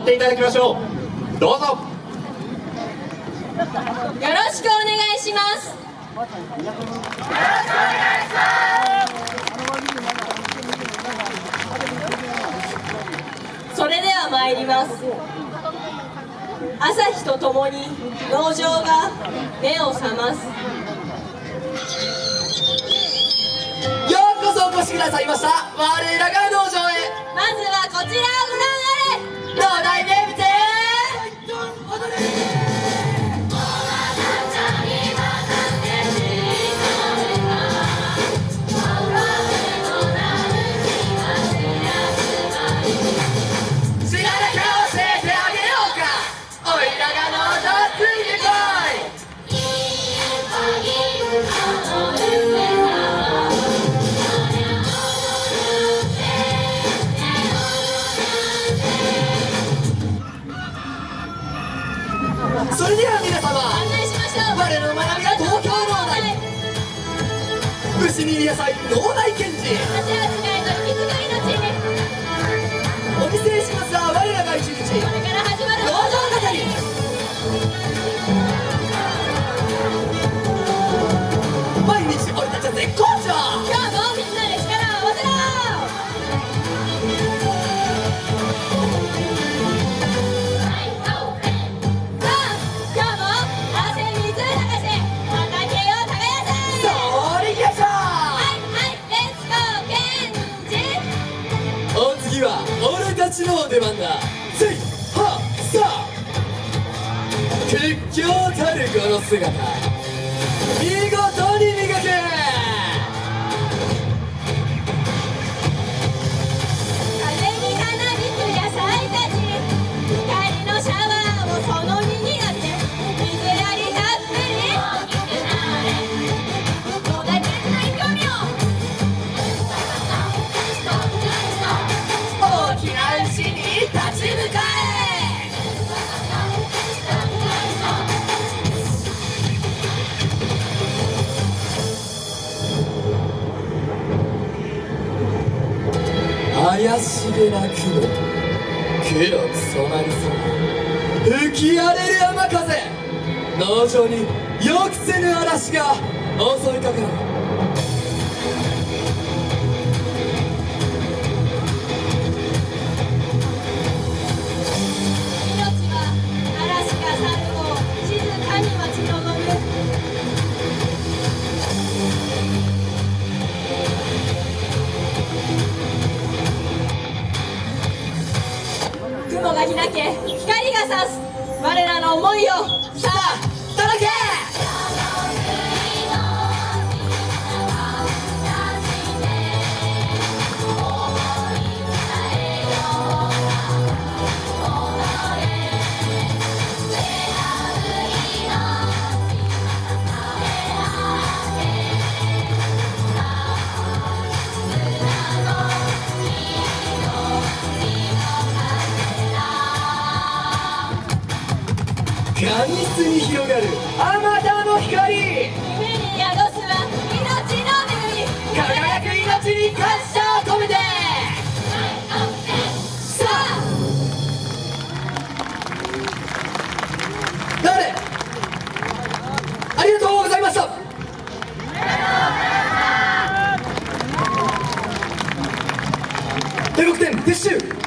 っていただきましょう。どうぞ。よろしくお願いします。よろしくお願いします。それでは参ります。朝日とともに農場が目を覚ます。ようこそお越しくださいました。我らが農場へ。まずはこちらをご覧あれ農大名物それでは皆様我の学びは東京農大牛に野菜農大お見せしますは我らが一日ちの出番だ。せいはさ。あ屈強たるこの姿。見事に磨け。怪しげな雲。黒く染まりそう吹き荒れる山風。農場に予期せぬ嵐が襲いかかる。開け光が差す我らの思いを闇室に広がる。あまたの光。夢に宿すは命の恵み。輝く命に感謝を込めて。さあ誰？ありがとうございました。ありがとうございました撤収。